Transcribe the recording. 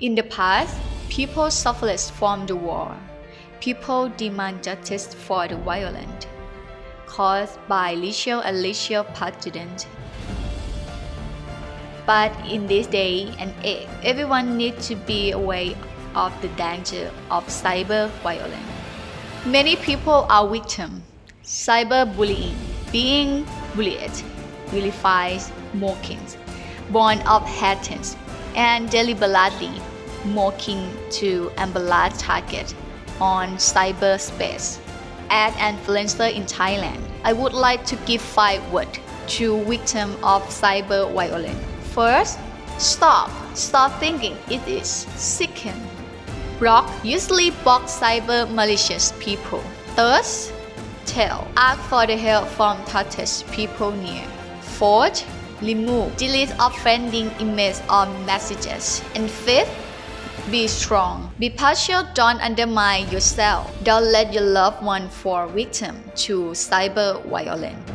In the past, people suffered from the war. People demand justice for the violence caused by lethal and lethal pathogens. But in this day and age, everyone needs to be aware of the danger of cyber violence. Many people are victims. Cyberbullying, being bullied, vilifies, mockings, born of hatred, and deliberately mocking to embellish target on cyberspace. An influencer in Thailand, I would like to give five words to victim of cyber violence. First, stop. Stop thinking it is. Second, block usually block cyber malicious people. Third, tell. Ask for the help from trusted people near. Fourth, remove, delete offending images or messages. And fifth, be strong. Be partial, don't undermine yourself. Don't let your loved one fall victim to cyber violence.